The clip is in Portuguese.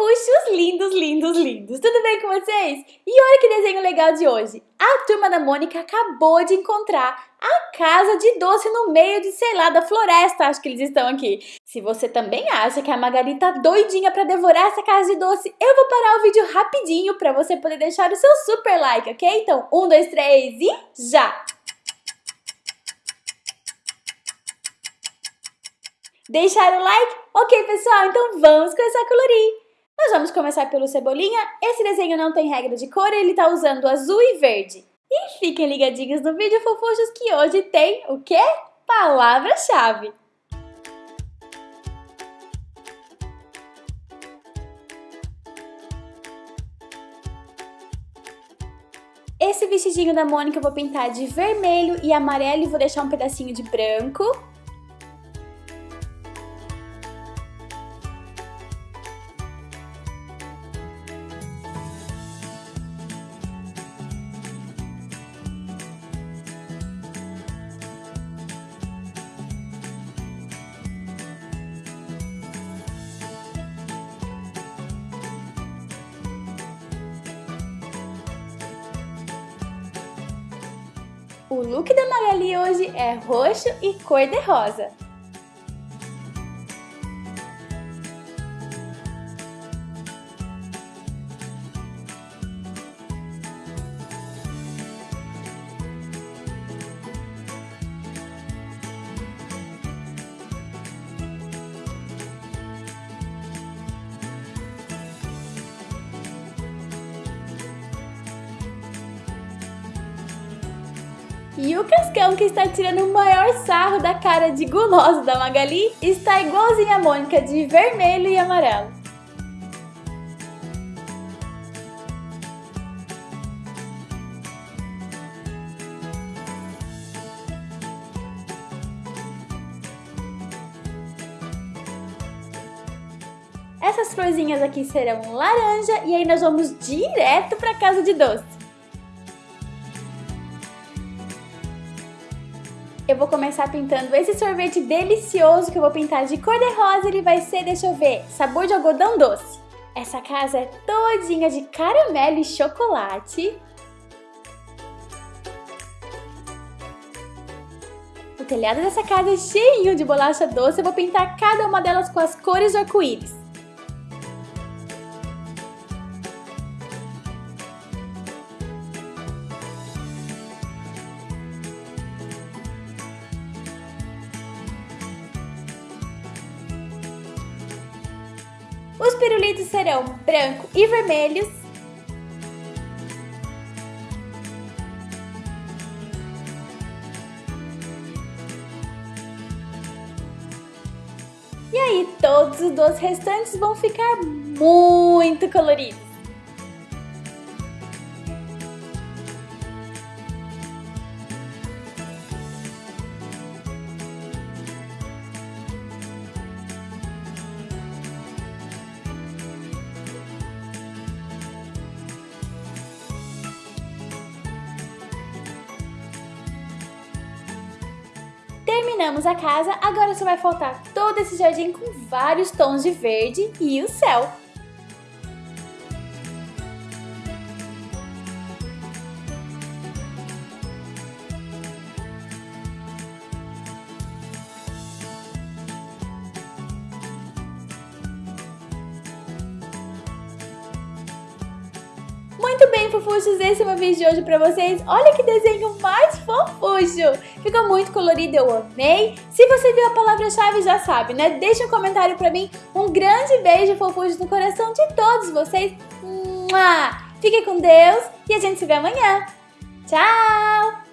fofuchos lindos, lindos, lindos! Tudo bem com vocês? E olha que desenho legal de hoje! A turma da Mônica acabou de encontrar a casa de doce no meio de, sei lá, da floresta, acho que eles estão aqui. Se você também acha que a Magali tá doidinha pra devorar essa casa de doce, eu vou parar o vídeo rapidinho pra você poder deixar o seu super like, ok? Então, um, dois, três e já! Deixaram o like? Ok, pessoal, então vamos começar a colorir. Nós vamos começar pelo Cebolinha. Esse desenho não tem regra de cor, ele tá usando azul e verde. E fiquem ligadinhos no vídeo, fofuchos, que hoje tem o quê? Palavra-chave. Esse vestidinho da Mônica eu vou pintar de vermelho e amarelo e vou deixar um pedacinho de branco. O look da Magali hoje é roxo e cor-de-rosa. E o Cascão, que está tirando o maior sarro da cara de guloso da Magali, está igualzinho a Mônica de vermelho e amarelo. Essas florzinhas aqui serão laranja e aí nós vamos direto para casa de doce. Eu vou começar pintando esse sorvete delicioso que eu vou pintar de cor de rosa. Ele vai ser, deixa eu ver, sabor de algodão doce. Essa casa é todinha de caramelo e chocolate. O telhado dessa casa é cheinho de bolacha doce. Eu vou pintar cada uma delas com as cores do arco-íris. Os pirulitos serão branco e vermelhos. E aí, todos os dois restantes vão ficar muito coloridos. Terminamos a casa, agora só vai faltar todo esse jardim com vários tons de verde e o céu. Muito fofuchos, esse é o meu vídeo de hoje pra vocês. Olha que desenho mais fofucho! Ficou muito colorido, eu amei. Se você viu a palavra-chave, já sabe, né? Deixa um comentário pra mim. Um grande beijo, fofuchos, no coração de todos vocês. Fique com Deus e a gente se vê amanhã. Tchau!